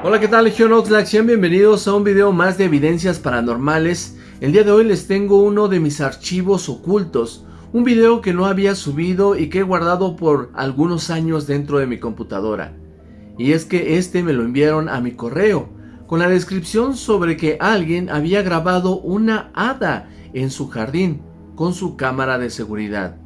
Hola, ¿qué tal Legión Oxlack? Sean bienvenidos a un video más de evidencias paranormales. El día de hoy les tengo uno de mis archivos ocultos, un video que no había subido y que he guardado por algunos años dentro de mi computadora. Y es que este me lo enviaron a mi correo, con la descripción sobre que alguien había grabado una hada en su jardín con su cámara de seguridad.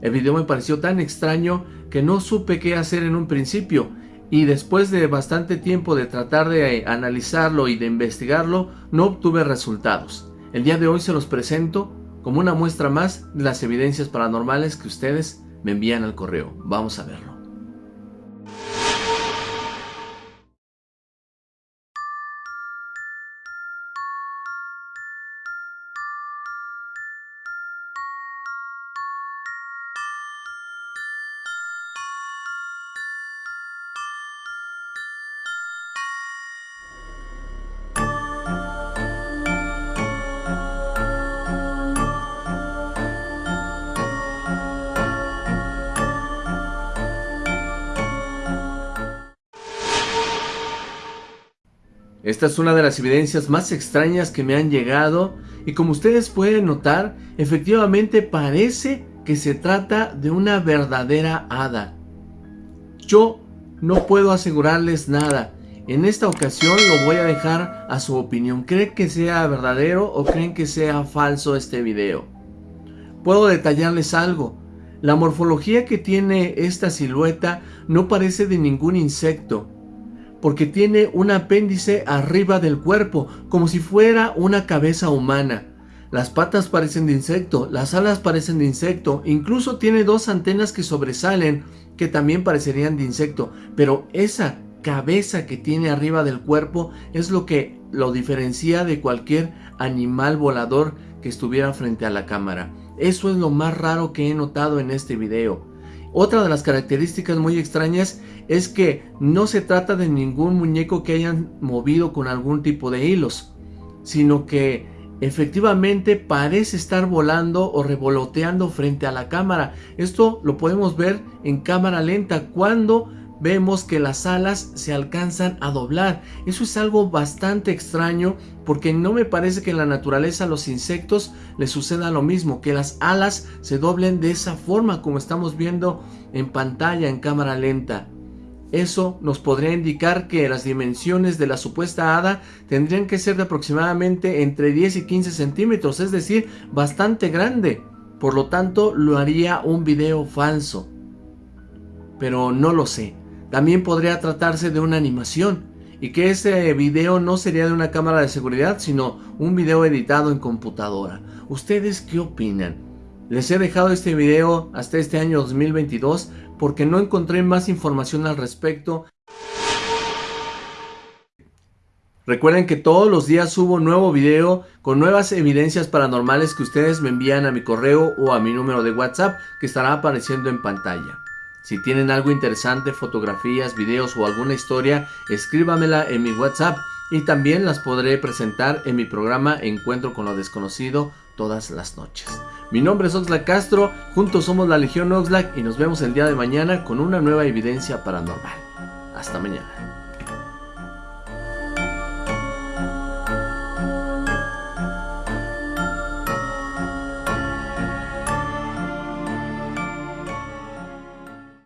El video me pareció tan extraño que no supe qué hacer en un principio, y después de bastante tiempo de tratar de analizarlo y de investigarlo, no obtuve resultados. El día de hoy se los presento como una muestra más de las evidencias paranormales que ustedes me envían al correo. Vamos a verlo. Esta es una de las evidencias más extrañas que me han llegado y como ustedes pueden notar, efectivamente parece que se trata de una verdadera hada. Yo no puedo asegurarles nada. En esta ocasión lo voy a dejar a su opinión. ¿Creen que sea verdadero o creen que sea falso este video? Puedo detallarles algo. La morfología que tiene esta silueta no parece de ningún insecto porque tiene un apéndice arriba del cuerpo, como si fuera una cabeza humana. Las patas parecen de insecto, las alas parecen de insecto, incluso tiene dos antenas que sobresalen, que también parecerían de insecto, pero esa cabeza que tiene arriba del cuerpo es lo que lo diferencia de cualquier animal volador que estuviera frente a la cámara. Eso es lo más raro que he notado en este video. Otra de las características muy extrañas es que no se trata de ningún muñeco que hayan movido con algún tipo de hilos, sino que efectivamente parece estar volando o revoloteando frente a la cámara. Esto lo podemos ver en cámara lenta cuando vemos que las alas se alcanzan a doblar. Eso es algo bastante extraño porque no me parece que en la naturaleza a los insectos les suceda lo mismo, que las alas se doblen de esa forma como estamos viendo en pantalla en cámara lenta. Eso nos podría indicar que las dimensiones de la supuesta hada tendrían que ser de aproximadamente entre 10 y 15 centímetros, es decir, bastante grande. Por lo tanto, lo haría un video falso. Pero no lo sé. También podría tratarse de una animación y que ese video no sería de una cámara de seguridad, sino un video editado en computadora. ¿Ustedes qué opinan? Les he dejado este video hasta este año 2022 porque no encontré más información al respecto. Recuerden que todos los días subo nuevo video con nuevas evidencias paranormales que ustedes me envían a mi correo o a mi número de WhatsApp que estará apareciendo en pantalla. Si tienen algo interesante, fotografías, videos o alguna historia, escríbamela en mi WhatsApp y también las podré presentar en mi programa Encuentro con lo Desconocido todas las noches. Mi nombre es Oxlack Castro, juntos somos la Legión Oxlack y nos vemos el día de mañana con una nueva evidencia paranormal. Hasta mañana.